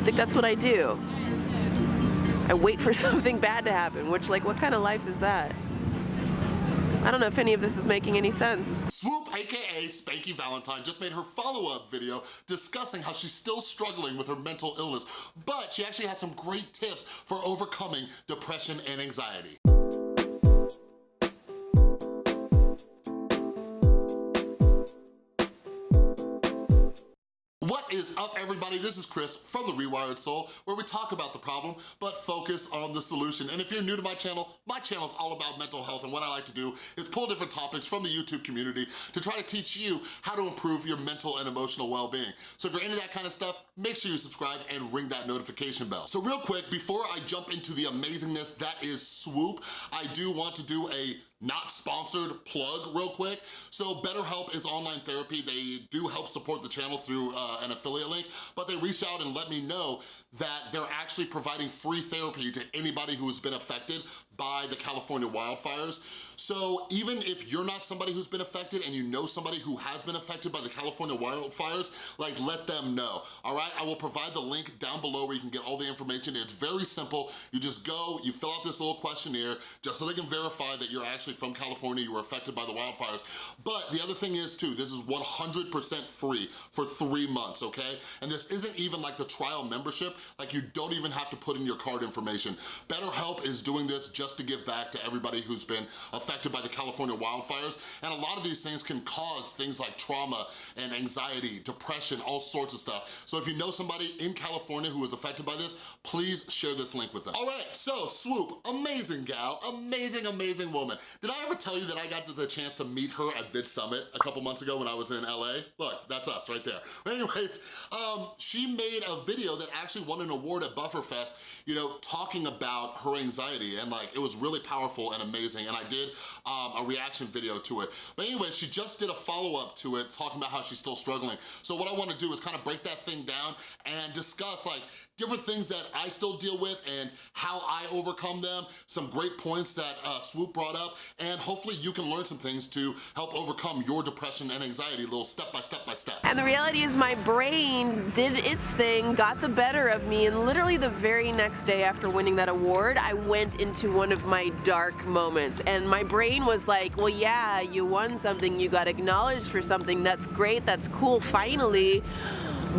I think that's what I do. I wait for something bad to happen, which like, what kind of life is that? I don't know if any of this is making any sense. Swoop, AKA Spanky Valentine, just made her follow-up video discussing how she's still struggling with her mental illness, but she actually has some great tips for overcoming depression and anxiety. Is up everybody? This is Chris from The Rewired Soul where we talk about the problem but focus on the solution. And if you're new to my channel, my channel is all about mental health and what I like to do is pull different topics from the YouTube community to try to teach you how to improve your mental and emotional well-being. So if you're into that kind of stuff, make sure you subscribe and ring that notification bell. So real quick, before I jump into the amazingness that is Swoop, I do want to do a not sponsored plug real quick. So BetterHelp is online therapy. They do help support the channel through uh, an affiliate link, but they reached out and let me know that they're actually providing free therapy to anybody who has been affected by the California wildfires. So even if you're not somebody who's been affected and you know somebody who has been affected by the California wildfires, like let them know, all right? I will provide the link down below where you can get all the information. It's very simple. You just go, you fill out this little questionnaire just so they can verify that you're actually from California, you were affected by the wildfires. But the other thing is too, this is 100% free for three months, okay? And this isn't even like the trial membership, like you don't even have to put in your card information. BetterHelp is doing this just just to give back to everybody who's been affected by the California wildfires. And a lot of these things can cause things like trauma and anxiety, depression, all sorts of stuff. So if you know somebody in California who was affected by this, please share this link with them. All right, so Swoop, amazing gal, amazing, amazing woman. Did I ever tell you that I got the chance to meet her at Vid Summit a couple months ago when I was in LA? Look, that's us right there. Anyways, um, she made a video that actually won an award at Bufferfest, you know, talking about her anxiety and like, it was really powerful and amazing, and I did um, a reaction video to it. But anyway, she just did a follow-up to it, talking about how she's still struggling. So what I wanna do is kind of break that thing down and discuss like different things that I still deal with and how I overcome them, some great points that uh, Swoop brought up, and hopefully you can learn some things to help overcome your depression and anxiety, little step by step by step. And the reality is my brain did its thing, got the better of me, and literally the very next day after winning that award, I went into one of my dark moments. And my brain was like, well, yeah, you won something, you got acknowledged for something, that's great, that's cool, finally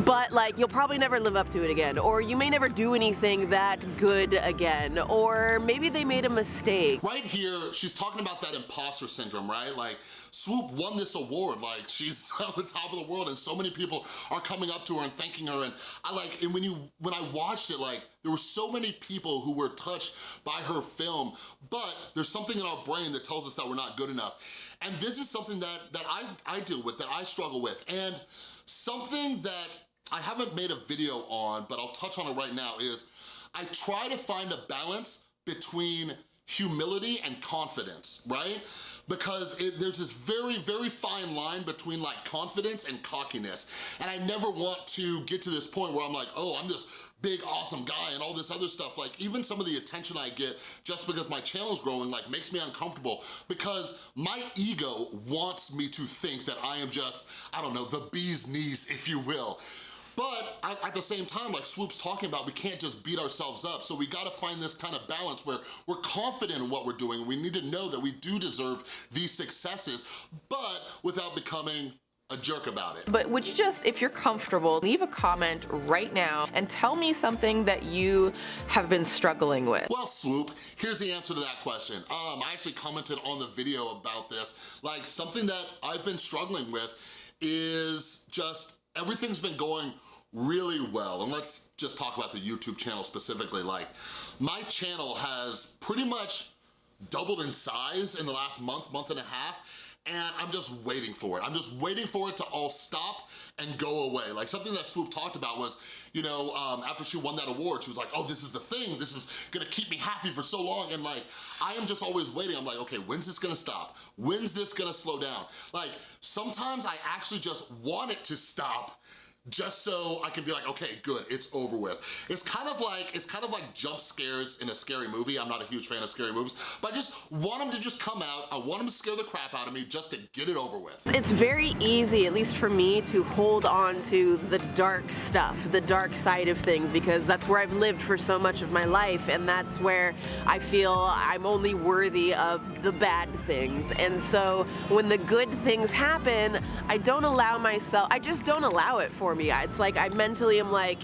but like you'll probably never live up to it again or you may never do anything that good again or maybe they made a mistake. Right here, she's talking about that imposter syndrome, right? Like Swoop won this award, like she's on the top of the world and so many people are coming up to her and thanking her and I like, and when you, when I watched it, like there were so many people who were touched by her film, but there's something in our brain that tells us that we're not good enough. And this is something that, that I, I deal with, that I struggle with. And Something that I haven't made a video on, but I'll touch on it right now, is I try to find a balance between humility and confidence, right? Because it, there's this very, very fine line between like confidence and cockiness. And I never want to get to this point where I'm like, oh, I'm this big, awesome guy and all this other stuff. Like even some of the attention I get just because my channel's growing like makes me uncomfortable because my ego wants me to think that I am just, I don't know, the bee's knees, if you will. But at the same time, like Swoop's talking about, we can't just beat ourselves up. So we gotta find this kind of balance where we're confident in what we're doing. We need to know that we do deserve these successes, but without becoming a jerk about it. But would you just, if you're comfortable, leave a comment right now and tell me something that you have been struggling with? Well, Swoop, here's the answer to that question. Um, I actually commented on the video about this. Like, something that I've been struggling with is just everything's been going really well. And let's just talk about the YouTube channel specifically. Like, my channel has pretty much doubled in size in the last month, month and a half and I'm just waiting for it. I'm just waiting for it to all stop and go away. Like something that Swoop talked about was, you know, um, after she won that award, she was like, oh, this is the thing. This is gonna keep me happy for so long. And like, I am just always waiting. I'm like, okay, when's this gonna stop? When's this gonna slow down? Like, sometimes I actually just want it to stop just so I can be like, okay, good, it's over with. It's kind of like, it's kind of like jump scares in a scary movie. I'm not a huge fan of scary movies, but I just want them to just come out. I want them to scare the crap out of me just to get it over with. It's very easy, at least for me, to hold on to the dark stuff, the dark side of things, because that's where I've lived for so much of my life, and that's where I feel I'm only worthy of the bad things. And so when the good things happen, I don't allow myself, I just don't allow it for me. It's like I mentally am like,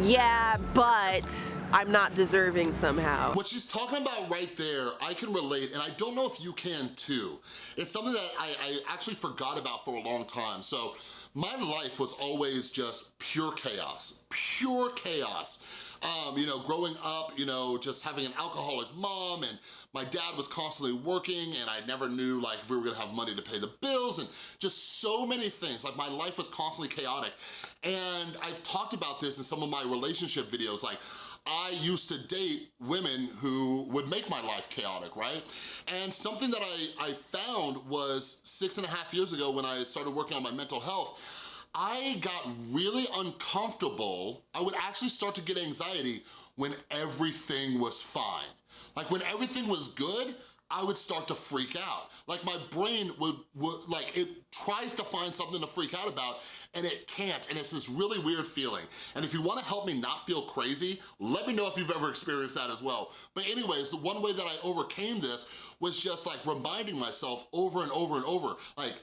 yeah, but I'm not deserving somehow. What she's talking about right there, I can relate, and I don't know if you can too. It's something that I, I actually forgot about for a long time. So my life was always just pure chaos, pure chaos. Um, you know, growing up, you know, just having an alcoholic mom and my dad was constantly working and I never knew like if we were gonna have money to pay the bills and just so many things. Like my life was constantly chaotic. And I've talked about this in some of my relationship videos, like I used to date women who would make my life chaotic, right? And something that I, I found was six and a half years ago when I started working on my mental health, I got really uncomfortable. I would actually start to get anxiety when everything was fine. Like when everything was good, I would start to freak out. Like my brain would, would, like it tries to find something to freak out about and it can't and it's this really weird feeling. And if you wanna help me not feel crazy, let me know if you've ever experienced that as well. But anyways, the one way that I overcame this was just like reminding myself over and over and over, like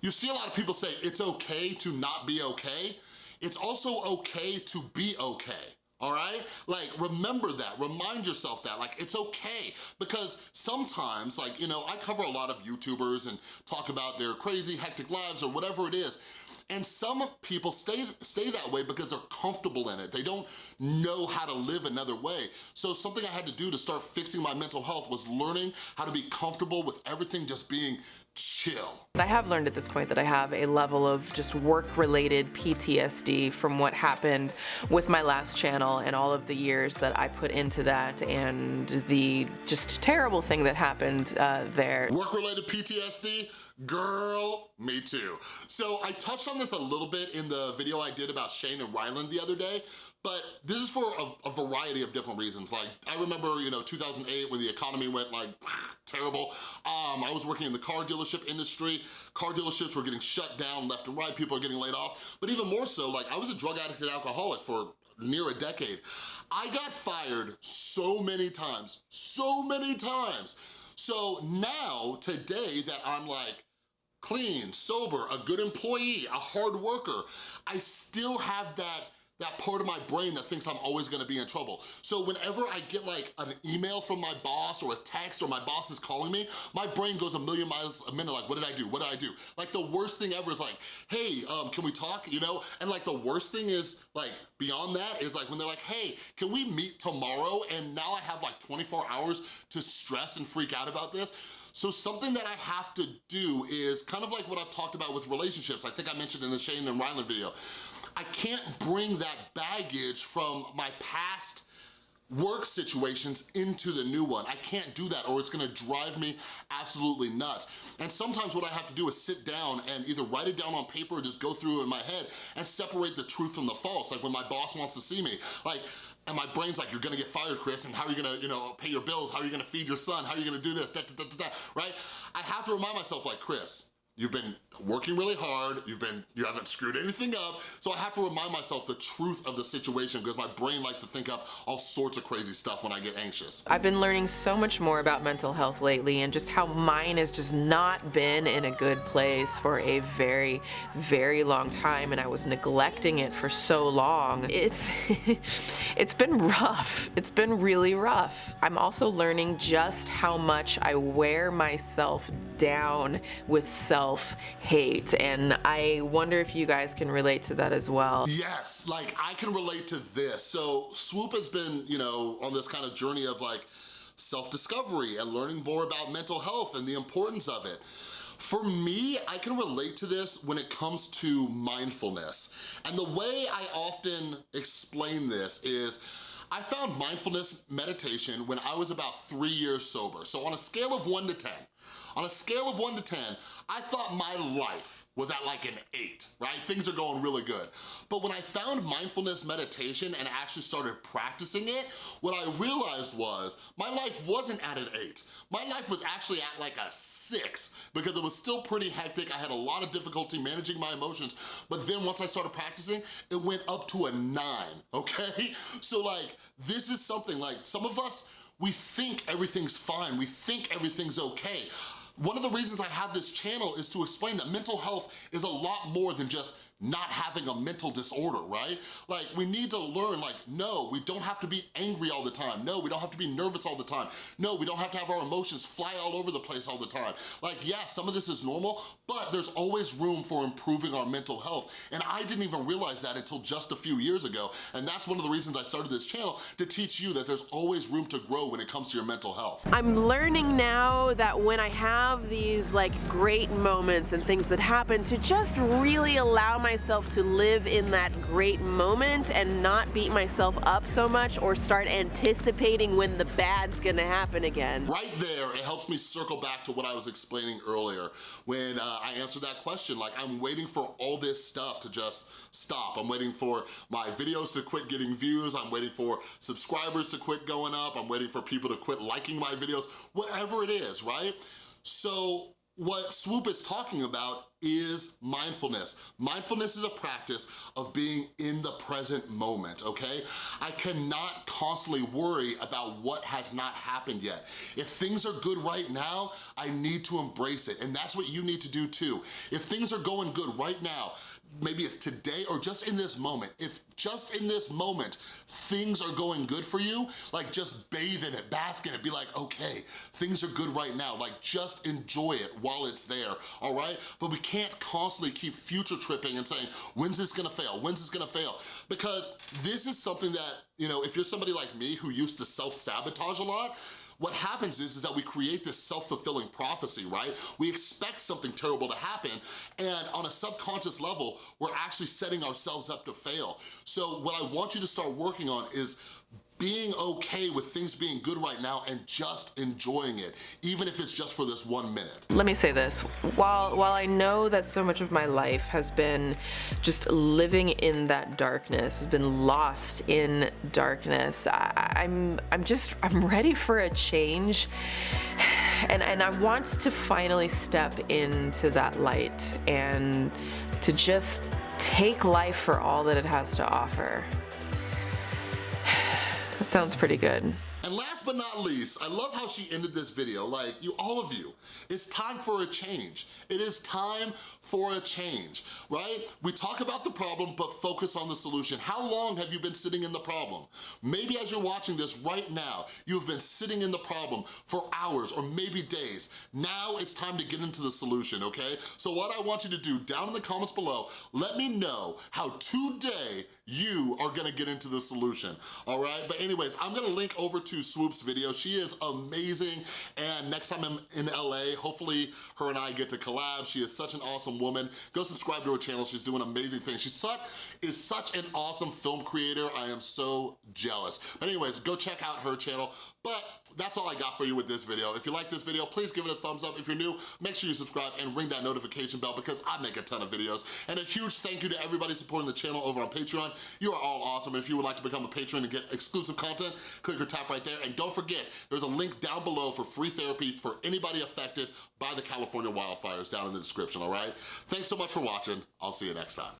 you see a lot of people say it's okay to not be okay. It's also okay to be okay all right? Like, remember that, remind yourself that, like, it's okay. Because sometimes, like, you know, I cover a lot of YouTubers and talk about their crazy, hectic lives or whatever it is, and some people stay, stay that way because they're comfortable in it. They don't know how to live another way. So something I had to do to start fixing my mental health was learning how to be comfortable with everything just being chill. I have learned at this point that I have a level of just work-related PTSD from what happened with my last channel and all of the years that I put into that and the just terrible thing that happened uh, there. Work-related PTSD? Girl, me too. So I touched on this a little bit in the video I did about Shane and Ryland the other day, but this is for a, a, variety of different reasons. Like, I remember, you know, 2008 when the economy went like terrible. Um, I was working in the car dealership industry. Car dealerships were getting shut down left and right. People are getting laid off. But even more so, like, I was a drug addict and alcoholic for near a decade. I got fired so many times, so many times. So now, today that I'm like, clean, sober, a good employee, a hard worker, I still have that that part of my brain that thinks I'm always gonna be in trouble. So whenever I get like an email from my boss or a text or my boss is calling me, my brain goes a million miles a minute like, what did I do, what did I do? Like the worst thing ever is like, hey, um, can we talk, you know? And like the worst thing is like, beyond that is like when they're like, hey, can we meet tomorrow? And now I have like 24 hours to stress and freak out about this. So something that I have to do is kind of like what I've talked about with relationships. I think I mentioned in the Shane and Ryland video. I can't bring that baggage from my past work situations into the new one. I can't do that or it's gonna drive me absolutely nuts. And sometimes what I have to do is sit down and either write it down on paper or just go through in my head and separate the truth from the false. Like when my boss wants to see me, like and my brain's like, you're gonna get fired, Chris, and how are you gonna, you know, pay your bills? How are you gonna feed your son? How are you gonna do this? Da, da, da, right? I have to remind myself like, Chris, You've been working really hard, you've been, you haven't screwed anything up, so I have to remind myself the truth of the situation because my brain likes to think up all sorts of crazy stuff when I get anxious. I've been learning so much more about mental health lately and just how mine has just not been in a good place for a very, very long time and I was neglecting it for so long. It's, it's been rough. It's been really rough. I'm also learning just how much I wear myself down with self-hate and I wonder if you guys can relate to that as well. Yes, like I can relate to this. So Swoop has been, you know, on this kind of journey of like self-discovery and learning more about mental health and the importance of it. For me, I can relate to this when it comes to mindfulness. And the way I often explain this is I found mindfulness meditation when I was about three years sober. So on a scale of one to 10, on a scale of one to 10, I thought my life was at like an eight, right? Things are going really good. But when I found mindfulness meditation and actually started practicing it, what I realized was my life wasn't at an eight. My life was actually at like a six because it was still pretty hectic. I had a lot of difficulty managing my emotions. But then once I started practicing, it went up to a nine, okay? So like, this is something like some of us, we think everything's fine. We think everything's okay. One of the reasons I have this channel is to explain that mental health is a lot more than just not having a mental disorder, right? Like, we need to learn, like, no, we don't have to be angry all the time. No, we don't have to be nervous all the time. No, we don't have to have our emotions fly all over the place all the time. Like, yeah, some of this is normal, but there's always room for improving our mental health. And I didn't even realize that until just a few years ago. And that's one of the reasons I started this channel, to teach you that there's always room to grow when it comes to your mental health. I'm learning now that when I have these like great moments and things that happen, to just really allow my myself to live in that great moment and not beat myself up so much or start anticipating when the bad's gonna happen again. Right there, it helps me circle back to what I was explaining earlier when uh, I answered that question. Like, I'm waiting for all this stuff to just stop. I'm waiting for my videos to quit getting views. I'm waiting for subscribers to quit going up. I'm waiting for people to quit liking my videos, whatever it is, right? So what Swoop is talking about is mindfulness. Mindfulness is a practice of being in the present moment, okay? I cannot constantly worry about what has not happened yet. If things are good right now, I need to embrace it, and that's what you need to do too. If things are going good right now, maybe it's today or just in this moment. If just in this moment, things are going good for you, like just bathe in it, bask in it, be like, okay, things are good right now. Like just enjoy it while it's there, all right? But we can't constantly keep future tripping and saying, when's this gonna fail? When's this gonna fail? Because this is something that, you know, if you're somebody like me who used to self-sabotage a lot, what happens is, is that we create this self-fulfilling prophecy, right? We expect something terrible to happen, and on a subconscious level, we're actually setting ourselves up to fail. So what I want you to start working on is being okay with things being good right now and just enjoying it, even if it's just for this one minute. Let me say this, while, while I know that so much of my life has been just living in that darkness, has been lost in darkness, I, I'm, I'm just, I'm ready for a change. And, and I want to finally step into that light and to just take life for all that it has to offer. Sounds pretty good. And last but not least, I love how she ended this video, like you, all of you, it's time for a change. It is time for a change, right? We talk about the problem, but focus on the solution. How long have you been sitting in the problem? Maybe as you're watching this right now, you've been sitting in the problem for hours or maybe days. Now it's time to get into the solution, okay? So what I want you to do down in the comments below, let me know how today you are gonna get into the solution, all right? But anyways, I'm gonna link over to Swoop's video. She is amazing, and next time I'm in LA, hopefully her and I get to collab. She is such an awesome woman. Go subscribe to her channel. She's doing amazing things. She's such, is such an awesome film creator. I am so jealous. But anyways, go check out her channel. But that's all I got for you with this video. If you like this video, please give it a thumbs up. If you're new, make sure you subscribe and ring that notification bell because I make a ton of videos. And a huge thank you to everybody supporting the channel over on Patreon. You are all awesome. If you would like to become a patron and get exclusive content, click or tap right there. And don't forget, there's a link down below for free therapy for anybody affected by the California wildfires down in the description, all right? Thanks so much for watching. I'll see you next time.